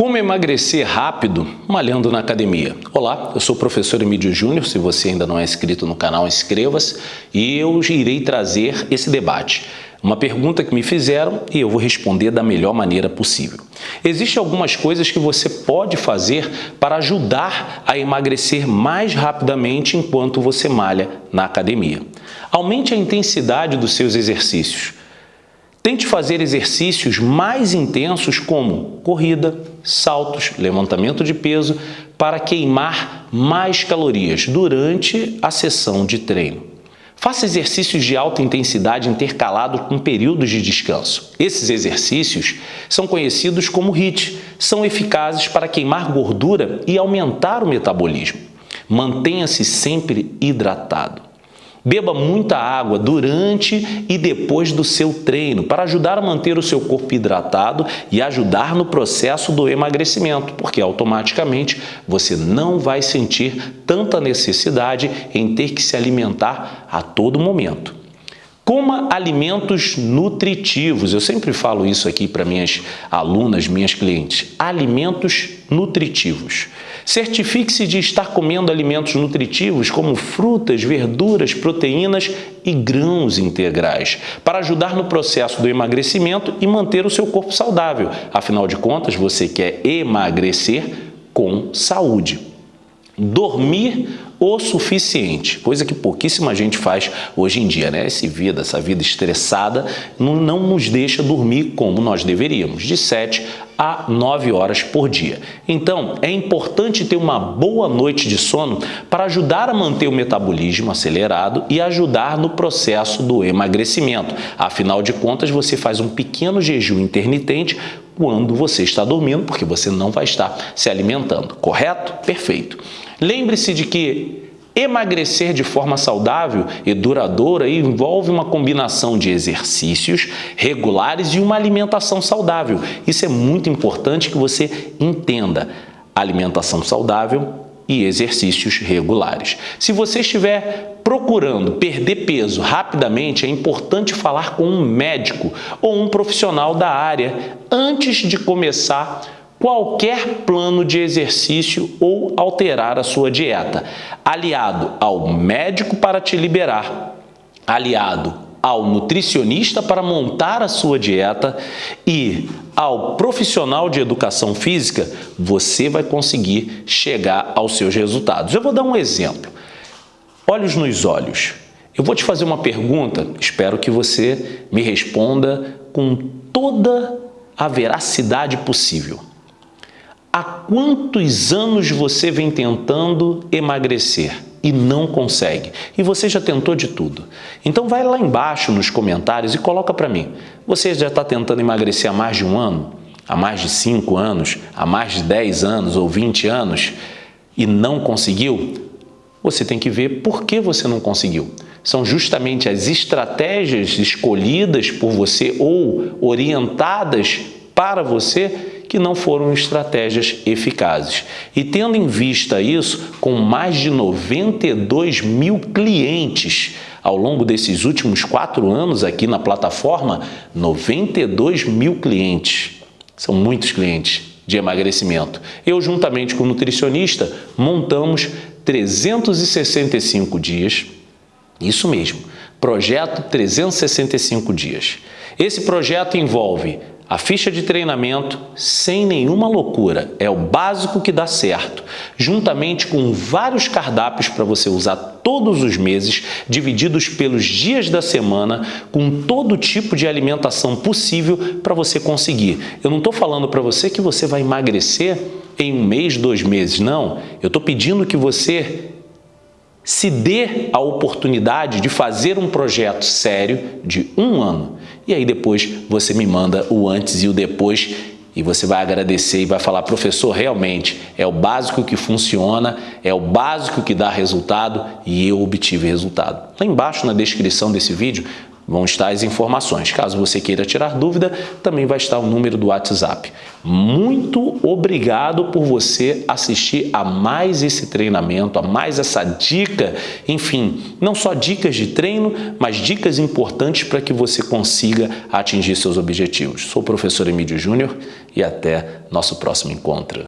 Como emagrecer rápido malhando na academia? Olá, eu sou o professor Emílio Júnior, se você ainda não é inscrito no canal, inscreva-se e eu irei trazer esse debate. Uma pergunta que me fizeram e eu vou responder da melhor maneira possível. Existem algumas coisas que você pode fazer para ajudar a emagrecer mais rapidamente enquanto você malha na academia. Aumente a intensidade dos seus exercícios. Tente fazer exercícios mais intensos como corrida, saltos, levantamento de peso para queimar mais calorias durante a sessão de treino. Faça exercícios de alta intensidade intercalados com períodos de descanso. Esses exercícios são conhecidos como HIIT, são eficazes para queimar gordura e aumentar o metabolismo. Mantenha-se sempre hidratado. Beba muita água durante e depois do seu treino para ajudar a manter o seu corpo hidratado e ajudar no processo do emagrecimento, porque automaticamente você não vai sentir tanta necessidade em ter que se alimentar a todo momento. Coma alimentos nutritivos. Eu sempre falo isso aqui para minhas alunas, minhas clientes. Alimentos nutritivos. Certifique-se de estar comendo alimentos nutritivos como frutas, verduras, proteínas e grãos integrais para ajudar no processo do emagrecimento e manter o seu corpo saudável. Afinal de contas, você quer emagrecer com saúde. Dormir o suficiente, coisa que pouquíssima gente faz hoje em dia, né? Essa vida, essa vida estressada não, não nos deixa dormir como nós deveríamos, de 7 a 9 horas por dia. Então, é importante ter uma boa noite de sono para ajudar a manter o metabolismo acelerado e ajudar no processo do emagrecimento. Afinal de contas, você faz um pequeno jejum intermitente quando você está dormindo, porque você não vai estar se alimentando, correto? Perfeito. Lembre-se de que Emagrecer de forma saudável e duradoura envolve uma combinação de exercícios regulares e uma alimentação saudável. Isso é muito importante que você entenda. Alimentação saudável e exercícios regulares. Se você estiver procurando perder peso rapidamente, é importante falar com um médico ou um profissional da área antes de começar qualquer plano de exercício ou alterar a sua dieta, aliado ao médico para te liberar, aliado ao nutricionista para montar a sua dieta e ao profissional de educação física, você vai conseguir chegar aos seus resultados. Eu vou dar um exemplo. Olhos nos olhos. Eu vou te fazer uma pergunta, espero que você me responda com toda a veracidade possível. Há quantos anos você vem tentando emagrecer e não consegue? E você já tentou de tudo. Então vai lá embaixo nos comentários e coloca para mim. Você já está tentando emagrecer há mais de um ano? Há mais de 5 anos? Há mais de 10 anos ou 20 anos? E não conseguiu? Você tem que ver por que você não conseguiu. São justamente as estratégias escolhidas por você ou orientadas para você que não foram estratégias eficazes. E tendo em vista isso, com mais de 92 mil clientes ao longo desses últimos quatro anos aqui na plataforma, 92 mil clientes. São muitos clientes de emagrecimento. Eu, juntamente com o nutricionista, montamos 365 dias, isso mesmo, projeto 365 dias. Esse projeto envolve a ficha de treinamento, sem nenhuma loucura, é o básico que dá certo, juntamente com vários cardápios para você usar todos os meses, divididos pelos dias da semana, com todo tipo de alimentação possível para você conseguir. Eu não estou falando para você que você vai emagrecer em um mês, dois meses, não. Eu estou pedindo que você se dê a oportunidade de fazer um projeto sério de um ano e aí depois você me manda o antes e o depois e você vai agradecer e vai falar, professor, realmente é o básico que funciona, é o básico que dá resultado e eu obtive resultado. Lá embaixo na descrição desse vídeo vão estar as informações. Caso você queira tirar dúvida, também vai estar o número do WhatsApp. Muito obrigado por você assistir a mais esse treinamento, a mais essa dica, enfim, não só dicas de treino, mas dicas importantes para que você consiga atingir seus objetivos. Sou o professor Emílio Júnior e até nosso próximo encontro.